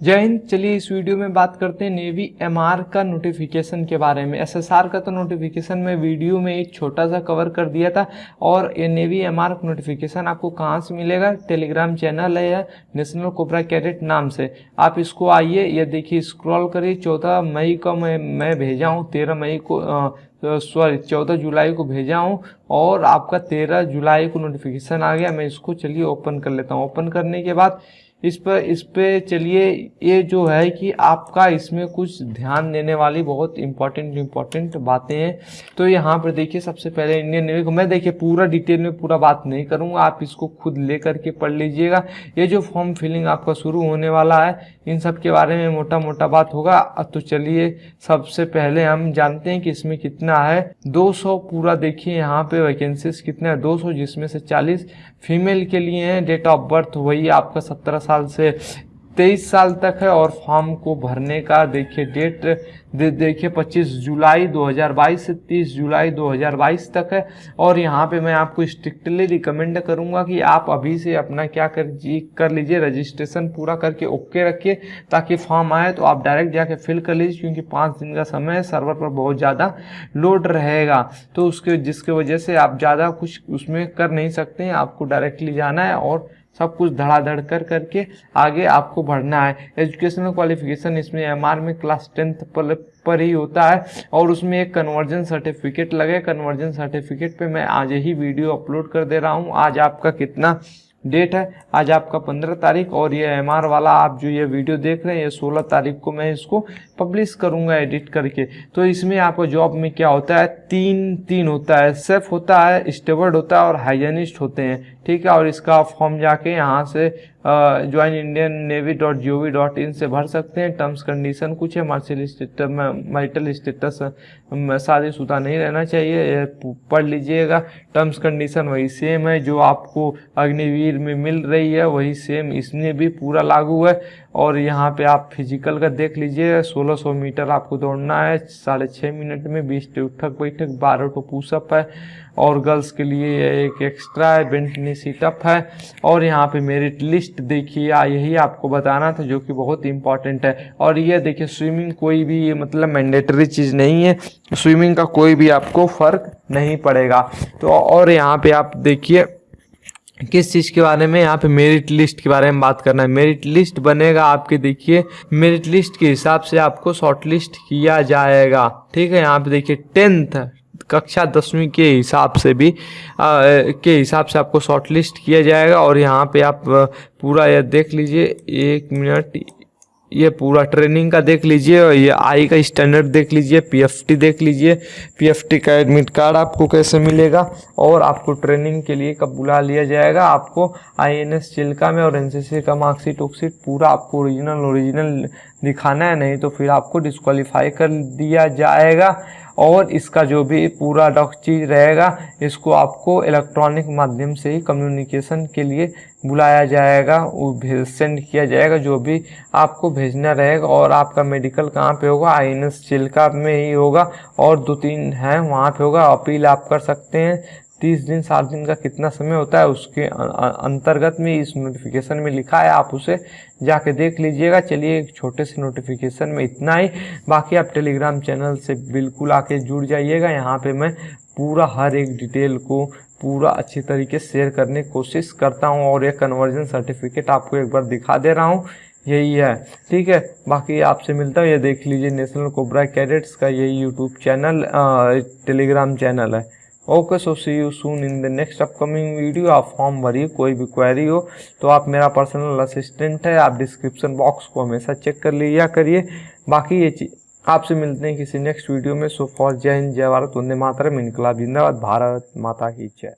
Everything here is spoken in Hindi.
जय हिंद चलिए इस वीडियो में बात करते हैं नेवी एमआर का नोटिफिकेशन के बारे में। एसएसआर का तो नोटिफिकेशन में वीडियो में एक छोटा सा कवर कर दिया था और ये नेवी एमआर का नोटिफिकेशन आपको कहाँ से मिलेगा? टेलीग्राम चैनल है या नेशनल कोबरा कैडेट नाम से। आप इसको आइए ये देखिए स्क्रॉल करिए। चौदह मई को मैं मैं भेजा हूँ तेरह मई को आ, सॉरी चौदह जुलाई को भेजा हूँ और आपका तेरह जुलाई को नोटिफिकेशन आ गया। मैं इसको चलिए ओपन कर लेता हूँ। ओपन करने के बाद इस पर, इस पे चलिए, ये जो है कि आपका इसमें कुछ ध्यान देने वाली बहुत इंपॉर्टेंट इंपॉर्टेंट बातें हैं। तो यहाँ पर देखिए, सबसे पहले इंडियन नेवी को मैं देखिए, पूरा डिटेल में पूरा बात नहीं करूँगा। आप इसको खुद ले करके पढ़ लीजिएगा। ये जो फॉर्म फिलिंग आपका शुरू होने वाला है, इन सब के बारे में मोटा मोटा बात होगा। तो चलिए, सबसे पहले हम जानते हैं कि इसमें कितना है। 200 पूरा देखिए, यहाँ पे वैकेंसीज कितना है? 200 जिसमें से 40 फीमेल के लिए हैं। डेट ऑफ़ बर्थ वही आपका सत्रह साल से तेईस साल तक है और फॉर्म को भरने का देखिए डेट दे, देखिए 25 जुलाई 2022 से 30 जुलाई 2022 तक है। और यहाँ पे मैं आपको स्ट्रिक्टली रिकमेंड करूँगा कि आप अभी से अपना क्या कर कर लीजिए रजिस्ट्रेशन पूरा करके ओके रखिए ताकि फॉर्म आए तो आप डायरेक्ट जाके फिल कर लीजिए क्योंकि पाँच दिन का समय है सर्वर पर बहुत ज़्यादा लोड रहेगा। तो उसके जिसके वजह से आप ज़्यादा कुछ उसमें कर नहीं सकते हैं आपको डायरेक्टली जाना है और सब कुछ धड़ाधड़ कर करके आगे आपको बढ़ना है। एजुकेशनल क्वालिफिकेशन इसमें एमआर में क्लास टेंथ पर पर ही होता है और उसमें एक कन्वर्जन सर्टिफिकेट लगे। कन्वर्जन सर्टिफिकेट पे मैं आज ही वीडियो अपलोड कर दे रहा हूँ। आज आपका कितना डेट है। आज आपका पंद्रह तारीख और ये एमआर वाला आप जो ये वीडियो देख रहे हैं, ये सोलह तारीख को मैं इसको पब्लिश करूँगा एडिट करके। तो इसमें आपको जॉब में क्या होता है? तीन तीन होता है। सेफ़ होता है स्टेबर्ड होता है और हाइजेनिस्ट होते हैं। ठीक है, और इसका फॉर्म जाके यहाँ से join Indian navy dot G O V dot in से भर सकते हैं। टर्म्स कंडीशन कुछ है। मार्शल स्टेटस माइटल स्टेटस नहीं रहना चाहिए। पढ़ लीजिएगा। टर्म्स कंडीशन वही सेम है जो आपको अग्निवीर में मिल रही है। वही सेम इसमें भी पूरा लागू है। और यहाँ पे आप फ़िज़िकल का देख लीजिए। 1600 मीटर आपको दौड़ना है। साढ़े छः मिनट में बीस उठक बैठक, बारह टो पुशअप है। और गर्ल्स के लिए एक एक्स्ट्रा है। बेंटनी सीटअप है। और यहाँ पे मेरिट लिस्ट देखिए यही आपको बताना था जो कि बहुत इंपॉर्टेंट है। और ये देखिए स्विमिंग कोई भी मतलब मैंडेटरी चीज़ नहीं है। स्विमिंग का कोई भी आपको फ़र्क नहीं पड़ेगा। तो और यहाँ पे आप देखिए, किस चीज़ के बारे में यहाँ पे मेरिट लिस्ट के बारे में बात करना है। मेरिट लिस्ट बनेगा आपके, देखिए मेरिट लिस्ट के हिसाब से आपको शॉर्ट लिस्ट किया जाएगा। ठीक है, यहाँ पे देखिए टेंथ कक्षा दसवीं के हिसाब से भी आ, के हिसाब से आपको शॉर्ट लिस्ट किया जाएगा और यहाँ पे आप पूरा यह देख लीजिए एक मिनट ये पूरा ट्रेनिंग का देख लीजिए और ये आई का स्टैंडर्ड देख लीजिए पीएफटी देख लीजिए पीएफटी का एडमिट कार्ड आपको कैसे मिलेगा और आपको ट्रेनिंग के लिए कब बुला लिया जाएगा आपको आईएनएस चिल्का में और एनसीसी का मार्कशीट वर्कशीट पूरा आपको ओरिजिनल ओरिजिनल दिखाना है, नहीं तो फिर आपको डिस्कालीफाई कर दिया जाएगा और इसका जो भी पूरा डॉक चीज़ रहेगा, इसको आपको इलेक्ट्रॉनिक माध्यम से ही कम्युनिकेशन के लिए बुलाया जाएगा भेज सेंड किया जाएगा, जो भी आपको भेजना रहेगा और आपका मेडिकल कहाँ पे होगा? आई एन चिल्का में ही होगा और दो तीन हैं, वहाँ पे होगा, अपील आप कर सकते हैं। तीस दिन, सात दिन का कितना समय होता है, उसके अंतर्गत में इस नोटिफिकेशन में लिखा है, आप उसे जाके देख लीजिएगा। चलिए एक छोटे से नोटिफिकेशन में इतना ही। बाकी आप टेलीग्राम चैनल से बिल्कुल आके जुड़ जाइएगा। यहाँ पे मैं पूरा, हर एक डिटेल को पूरा अच्छी तरीके से शेयर करने की कोशिश करता हूँ और ये कन्वर्जन सर्टिफिकेट आपको एक बार दिखा दे रहा हूँ। यही है। ठीक है? बाकी आपसे मिलता हूँ। ये देख लीजिए नेशनल कोबरा कैडेट्स का यही यूट्यूब चैनल टेलीग्राम चैनल है। Okay so see you soon in the next upcoming video आप फॉर्म भरिए, कोई भी क्वेरी हो तो आप मेरा पर्सनल असिस्टेंट है, आप डिस्क्रिप्शन बॉक्स को हमेशा चेक कर लिया करिए। बाकी ये चीज़ आपसे मिलते हैं किसी नेक्स्ट वीडियो में। सो फॉर जय हिंद, जय भारत, वंदे मातरम। इनकलाब, जिंदाबाद। भारत माता की जय।